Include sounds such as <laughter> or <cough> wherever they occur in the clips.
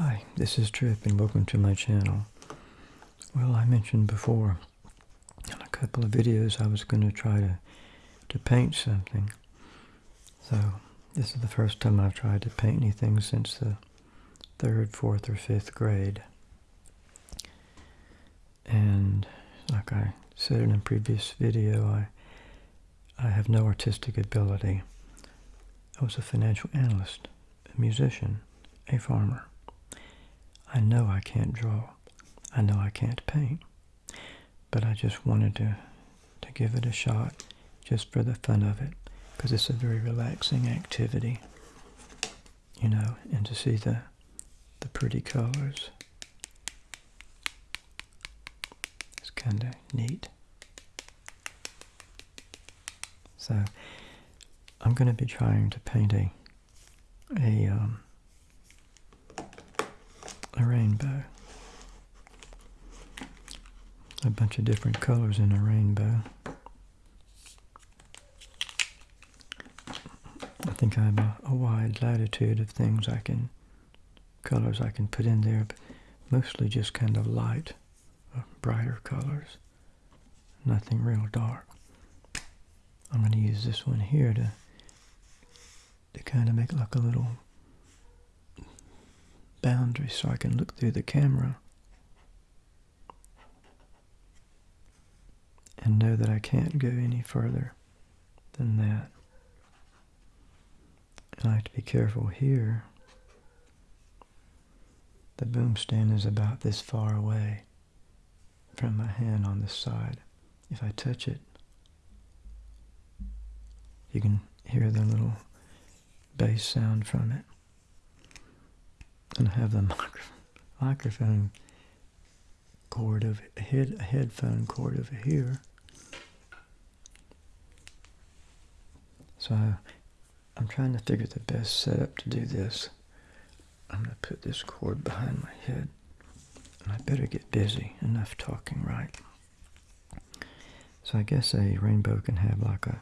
Hi, this is Trip and welcome to my channel. Well, I mentioned before in a couple of videos I was going to try to, to paint something. So, this is the first time I've tried to paint anything since the third, fourth, or fifth grade. And like I said in a previous video, I I have no artistic ability. I was a financial analyst, a musician, a farmer. I know I can't draw. I know I can't paint. But I just wanted to, to give it a shot just for the fun of it because it's a very relaxing activity, you know, and to see the, the pretty colors. It's kind of neat. So I'm going to be trying to paint a a um, a rainbow. A bunch of different colors in a rainbow. I think I have a, a wide latitude of things I can, colors I can put in there, but mostly just kind of light, uh, brighter colors. Nothing real dark. I'm going to use this one here to to kind of make like a little boundary so I can look through the camera and know that I can't go any further than that. And I have to be careful here. The boom stand is about this far away from my hand on this side. If I touch it, you can hear the little bass sound from it. I have the <laughs> microphone cord of a head headphone cord over here. So I'm trying to figure the best setup to do this. I'm going to put this cord behind my head. And I better get busy. Enough talking, right? So I guess a rainbow can have like a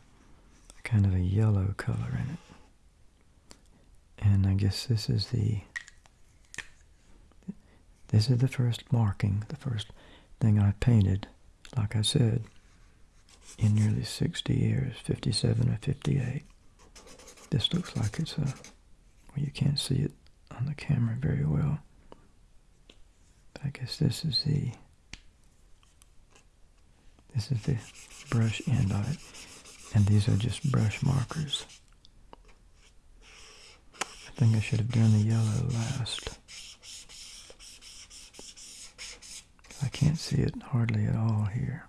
kind of a yellow color in it. And I guess this is the this is the first marking, the first thing I painted, like I said, in nearly 60 years, 57 or 58. This looks like it's a, well, you can't see it on the camera very well. But I guess this is the, this is the brush end of it. And these are just brush markers. I think I should have done the yellow last. I can't see it hardly at all here.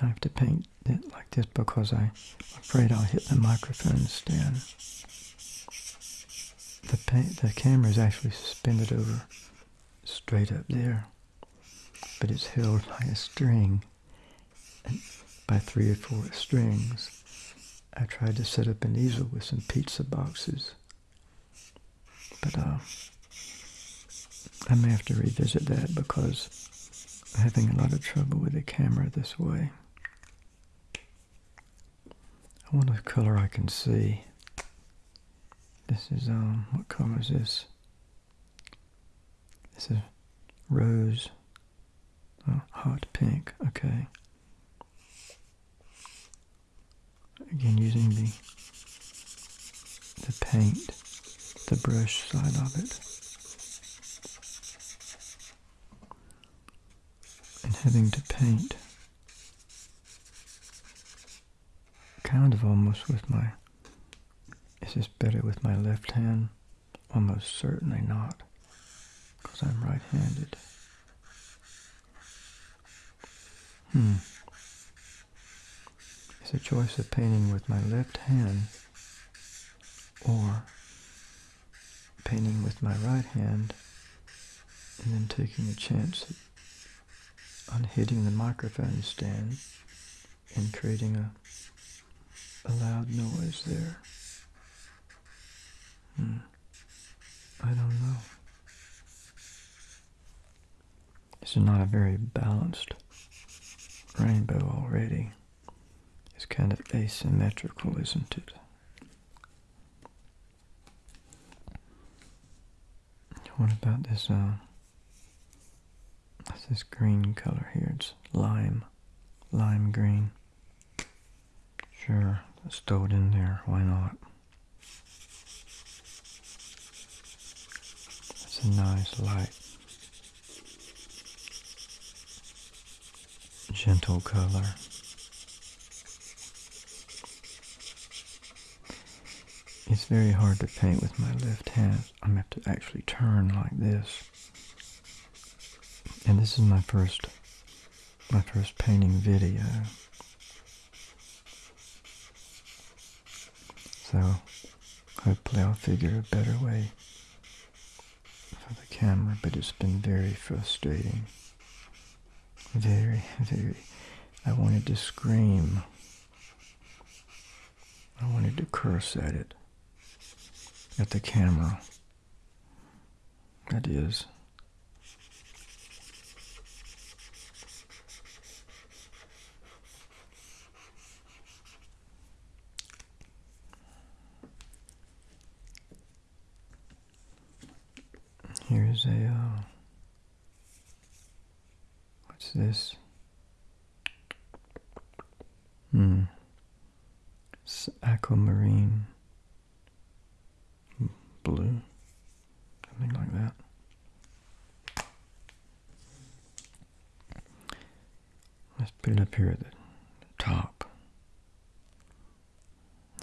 I have to paint it like this because I'm afraid I'll hit the microphone stand. The, paint, the camera is actually suspended over straight up there, but it's held by a string. By three or four strings. I tried to set up an easel with some pizza boxes, but uh, I may have to revisit that because I'm having a lot of trouble with the camera this way. I want a color I can see. This is, um, what color is this? This is rose, oh, hot pink, okay. Again, using the the paint, the brush side of it. Having to paint kind of almost with my, is this better with my left hand? Almost certainly not, because I'm right-handed. Hmm. It's a choice of painting with my left hand or painting with my right hand and then taking a chance on hitting the microphone stand and creating a, a loud noise there. Hmm. I don't know. This is not a very balanced rainbow already. It's kind of asymmetrical, isn't it? What about this, uh, this green color here? It's lime, lime green. Sure, throw it in there, why not? It's a nice light, gentle color. It's very hard to paint with my left hand. I'm going to have to actually turn like this. And this is my first my first painting video. So hopefully I'll figure a better way for the camera, but it's been very frustrating. Very, very. I wanted to scream. I wanted to curse at it at the camera. That is. Here's a, uh, what's this? Hmm. It's aquamarine blue, something like that. Let's put it up here at the top.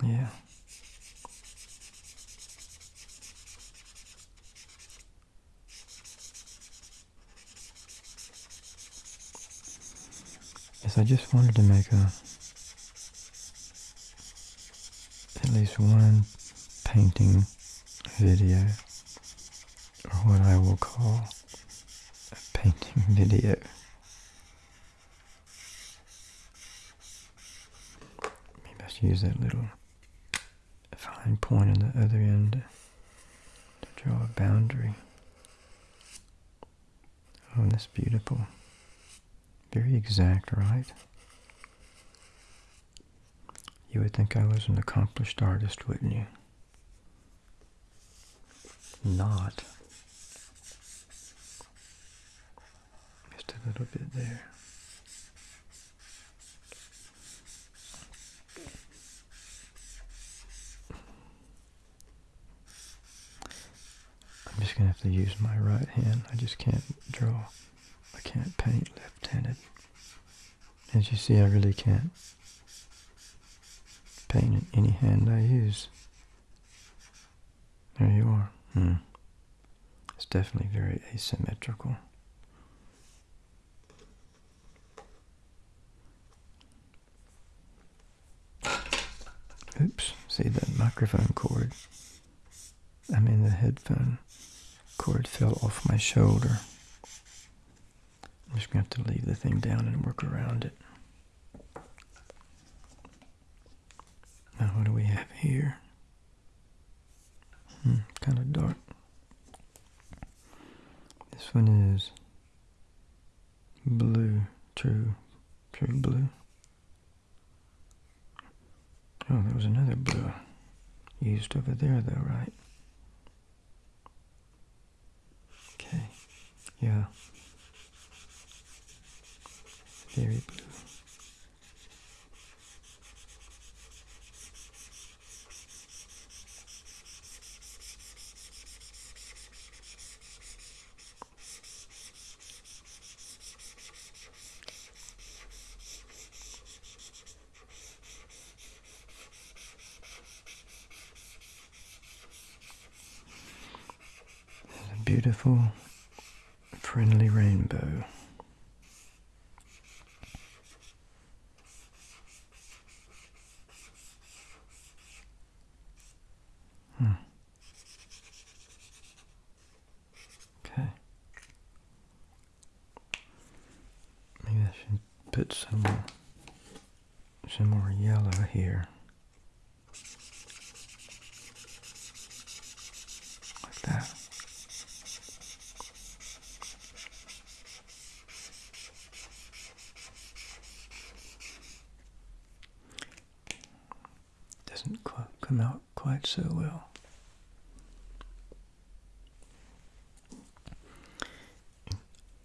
Yeah. Yes, I just wanted to make a at least one painting video, or what I will call a painting <laughs> video. Maybe I use that little fine point on the other end to draw a boundary. Oh, this beautiful. Very exact, right? You would think I was an accomplished artist, wouldn't you? not. Just a little bit there. I'm just going to have to use my right hand. I just can't draw. I can't paint left-handed. As you see, I really can't paint in any hand I use. There you are. Hmm. It's definitely very asymmetrical. Oops, see that microphone cord? I mean the headphone cord fell off my shoulder. I'm just going to have to leave the thing down and work around it. Now what do we have here? Hmm, kind of dark. This one is blue, true, true blue. Oh, there was another blue used over there though, right? Okay, yeah. Very blue. beautiful, friendly rainbow. Some more, some more yellow here. Like that. Doesn't quite come out quite so well.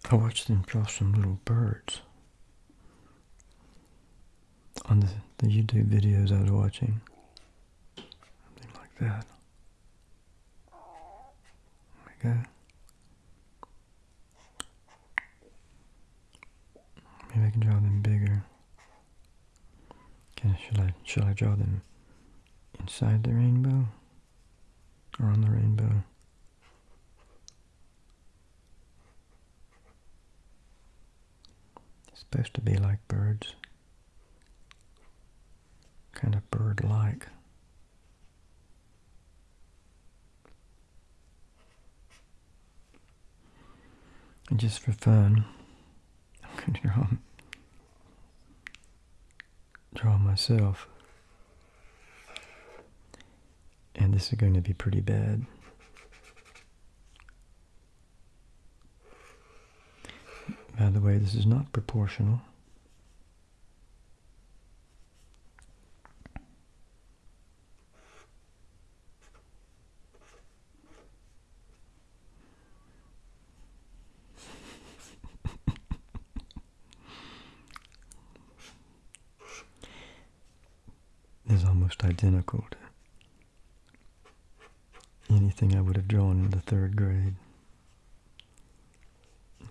I watched them draw some little birds on the, the YouTube videos I was watching. Something like that. There we go. Maybe I can draw them bigger. Can should I should I draw them inside the rainbow or on the rainbow? Supposed to be like birds. Kind of bird-like. And just for fun, <laughs> I'm going to draw, draw myself. And this is going to be pretty bad. By the way, this is not proportional. is almost identical to anything I would have drawn in the third grade.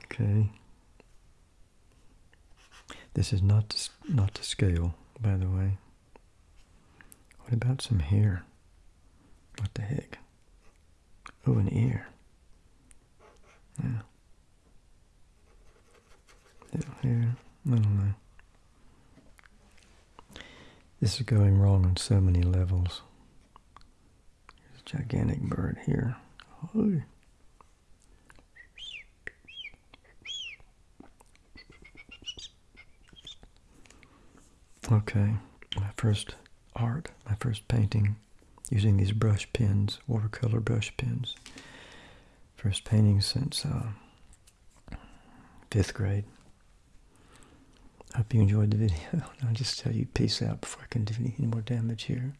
Okay. This is not to, not to scale, by the way. What about some hair? What the heck? Oh, an ear. Yeah. Little hair. I don't know. This is going wrong on so many levels. There's a gigantic bird here. Okay, my first art, my first painting using these brush pens, watercolor brush pens. First painting since uh, fifth grade. I hope you enjoyed the video. <laughs> I'll just tell you peace out before I can do any more damage here.